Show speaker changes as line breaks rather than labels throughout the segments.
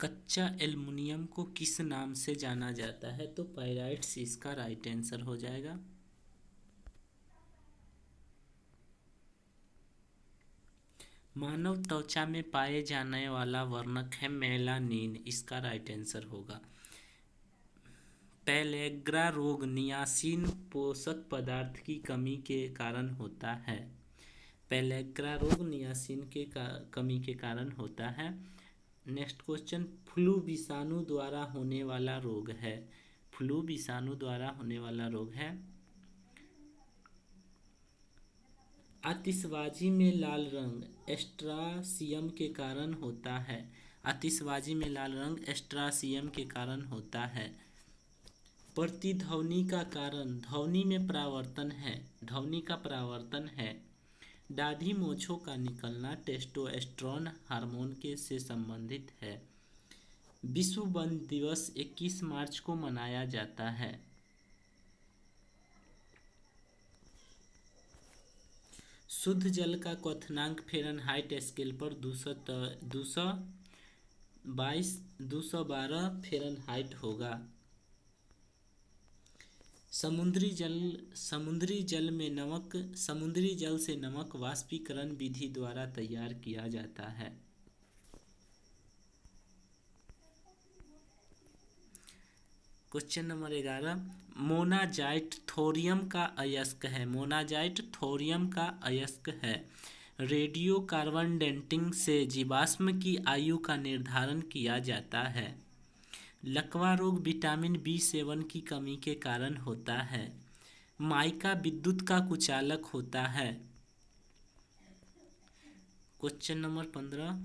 कच्चा एल्युमिनियम को किस नाम से जाना जाता है? तो पायराइट्स, इसका राइट आंसर हो जाएगा। मानव त्वचा में पाए जाने वाला वर्णक है मेलानिन, इसका राइट आंसर होगा। पेलेग्रा रोग नियासिन पोषक पदार्थ की कमी के कारण होता है। पेलेग्रा रोग नियासिन के, कमी के कारण होता है। नेक्स्ट क्वेश्चन फ्लू विषाणु द्वारा होने वाला रोग है। फ्लू विषाणु द्वारा होने वाला रोग है। आतिशबाजी में लाल रंग एस्ट्रासियम के कारण होता है। आतिशबाजी में लाल रंग एस्ट्रासियम के कारण होता है। प्रतिध्वनि का कारण, ध्वनि में परावर्तन है। ध्वनि का परावर्तन है। दाढ़ी मोछों का निकलना टेस्टोस्टेरोन हार्मोन के से संबंधित है। विश्व वन दिवस 21 मार्च को मनाया जाता है। शुद्ध जल का क्वथनांक फेरनहाइट स्केल पर दो सौ दो सौ बाईस, दो सौ बारह फेरनहाइट होगा। समुद्री जल समुद्री जल में नमक, समुद्री जल से नमक वाष्पीकरण विधि द्वारा तैयार किया जाता है। क्वेश्चन नंबर ग्यारह, मोनाजाइट थोरियम का अयस्क है। मोनाजाइट थोरियम का अयस्क है। रेडियो कार्बन डेंटिंग से जीवाश्म की आयु का निर्धारण किया जाता है। लकवा रोग विटामिन बी सेवन की कमी के कारण होता है। माइका विद्युत का कुचालक होता है। क्वेश्चन नंबर पंद्रह।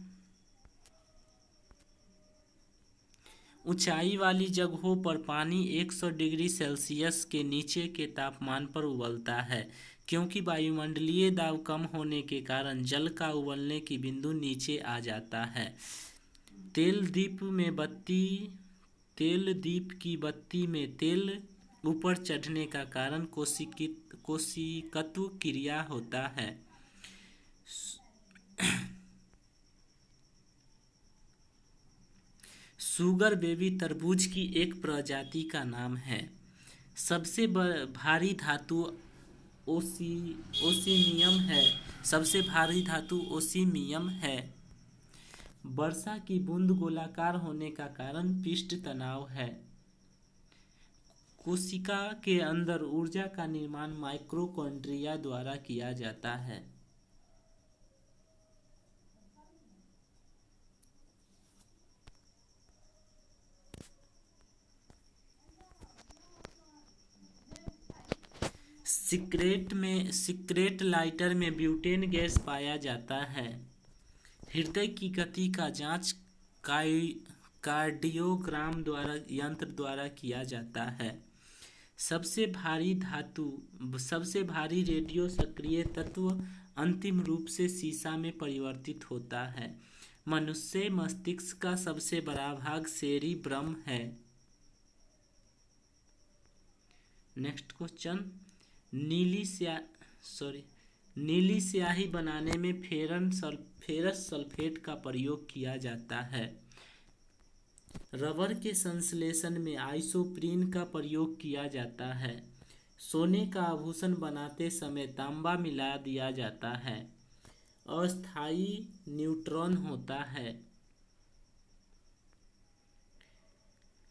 ऊंचाई वाली जगहों पर पानी 100 डिग्री सेल्सियस के नीचे के तापमान पर उबलता है, क्योंकि वायुमंडलीय दाब कम होने के कारण जल का उबलने की बिंदु नीचे आ जाता है। तेल दीप में बत्ती तेल दीप की बत्ती में तेल ऊपर चढ़ने का कारण कोशिकित कोशिकत्व क्रिया होता है। सुगर बेबी तरबूज की एक प्रजाति का नाम है। सबसे भारी धातु ओसी, ओसीमियम है। सबसे भारी धातु ओसीमियम है। वर्षा की बूंद गोलाकार होने का कारण पिष्ट तनाव है। कोशिका के अंदर ऊर्जा का निर्माण माइक्रोकॉन्ड्रिया द्वारा किया जाता है। सिक्रेट में सिक्रेट लाइटर में ब्यूटेन गैस पाया जाता है। हृदय की गति का जाँच कार्डियोग्राम द्वारा, यंत्र द्वारा किया जाता है। सबसे भारी धातु, सबसे भारी रेडियो सक्रिय तत्व अंतिम रूप से सीसा में परिवर्तित होता है। मनुष्य मस्तिष्क का सबसे बड़ा भाग शेरी ब्रह्म है। नेक्स्ट क्वेश्चन नीली सॉरी नीली स्याही बनाने में फेरन फेरस सल्फेट का प्रयोग किया जाता है। रबर के संश्लेषण में आइसोप्रीन का प्रयोग किया जाता है। सोने का आभूषण बनाते समय तांबा मिला दिया जाता है। अस्थाई न्यूट्रॉन होता है।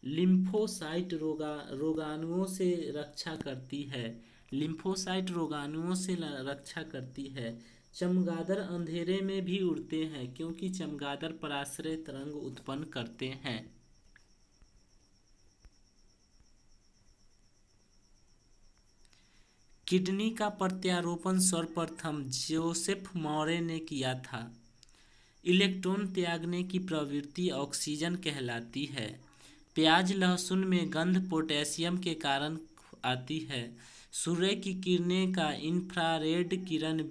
लिम्फोसाइट रोगा, रोगाणुओं से रक्षा करती है। लिम्फोसाइट रोगाणुओं से रक्षा करती है। चमगादड़ अंधेरे में भी उड़ते हैं, क्योंकि चमगादड़ पराश्रय तरंग उत्पन्न करते हैं। किडनी का प्रत्यारोपण सर्वप्रथम जोसेफ मौर्य ने किया था। इलेक्ट्रॉन त्यागने की प्रवृत्ति ऑक्सीजन कहलाती है। प्याज लहसुन में गंध पोटेशियम के कारण आती है। सूर्य की किरणें का इंफ्रारेड किरण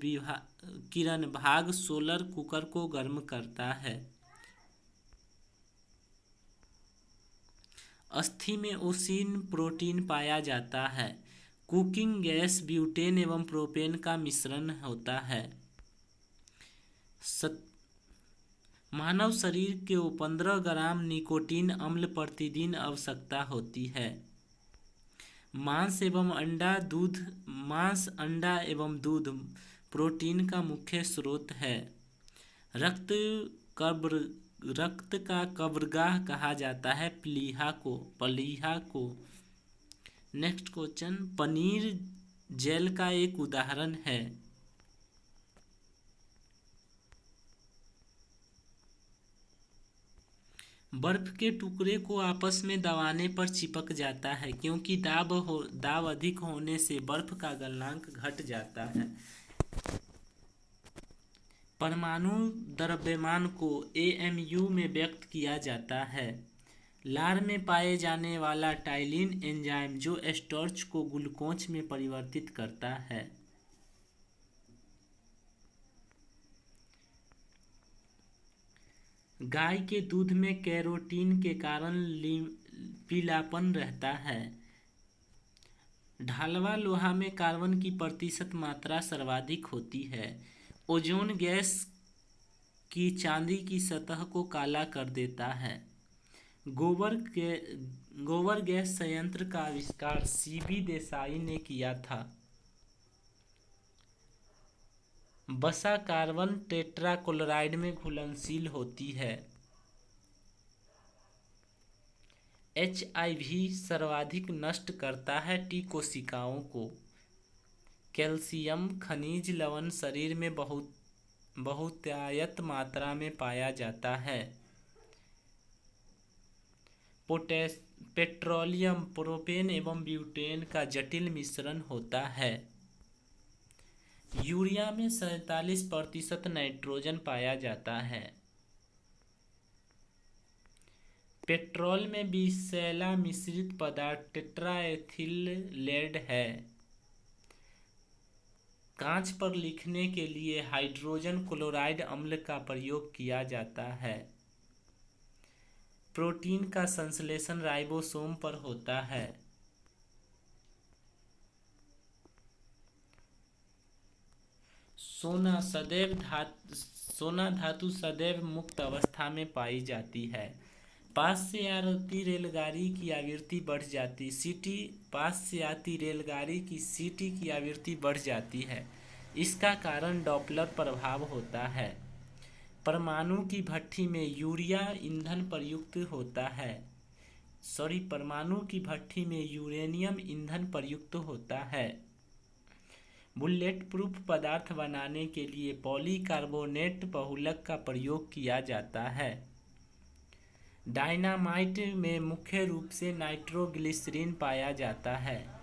किरण भाग सोलर कुकर को गर्म करता है। अस्थि में ओसिन प्रोटीन पाया जाता है। कुकिंग गैस ब्यूटेन एवं प्रोपेन का मिश्रण होता है। सत मानव शरीर को पंद्रह ग्राम निकोटीन अम्ल प्रतिदिन आवश्यकता होती है। मांस एवं अंडा, दूध, मांस, अंडा एवं दूध, प्रोटीन का मुख्य स्रोत है। रक्त कब्र, रक्त का कब्रगाह कहा जाता है, प्लीहा को, पलीहा को। नेक्स्ट क्वेश्चन, पनीर जेल का एक उदाहरण है। बर्फ़ के टुकड़े को आपस में दबाने पर चिपक जाता है, क्योंकि दाब हो, दाब अधिक होने से बर्फ़ का गलनांक घट जाता है। परमाणु द्रव्यमान को एएमयू में व्यक्त किया जाता है। लार में पाए जाने वाला टाइलिन एंजाइम जो स्टॉर्च को ग्लूकोज में परिवर्तित करता है। गाय के दूध में कैरोटीन के कारण पीलापन रहता है। ढालवा लोहा में कार्बन की प्रतिशत मात्रा सर्वाधिक होती है। ओजोन गैस की चांदी की सतह को काला कर देता है। गोबर के गोबर गैस संयंत्र का आविष्कार सीबी देसाई ने किया था। बसा कार्बन टेट्राक्लोराइड में घुलनशील होती है। एचआईवी सर्वाधिक नष्ट करता है टी कोशिकाओं को। कैल्शियम खनिज लवण शरीर में बहुत, बहुतायत मात्रा में पाया जाता है। पोटेस पेट्रोलियम, प्रोपेन एवं ब्यूटेन का जटिल मिश्रण होता है। यूरिया में सैतालीस प्रतिशत नाइट्रोजन पाया जाता है। पेट्रोल में विषैला मिश्रित पदार्थ टेट्राएथिल लेड है। कांच पर लिखने के लिए हाइड्रोजन क्लोराइड अम्ल का प्रयोग किया जाता है। प्रोटीन का संश्लेषण राइबोसोम पर होता है। सोना सदैव धातु, सोना धातु सदैव मुक्त अवस्था में पाई जाती है। पास से आती रेलगाड़ी की आवृत्ति बढ़ जाती, सीटी, पास से आती रेलगाड़ी की सीटी की आवृत्ति बढ़ जाती है। इसका कारण डॉपलर प्रभाव होता है। परमाणु की भट्टी में यूरिया ईंधन प्रयुक्त होता है। सॉरी, परमाणु की भट्टी में यूरेनियम ईंधन प्रयुक्त होता है। बुलेट प्रूफ पदार्थ बनाने के लिए पॉलीकार्बोनेट बहुलक का प्रयोग किया जाता है। डायनामाइट में मुख्य रूप से नाइट्रोग्लिसरीन पाया जाता है।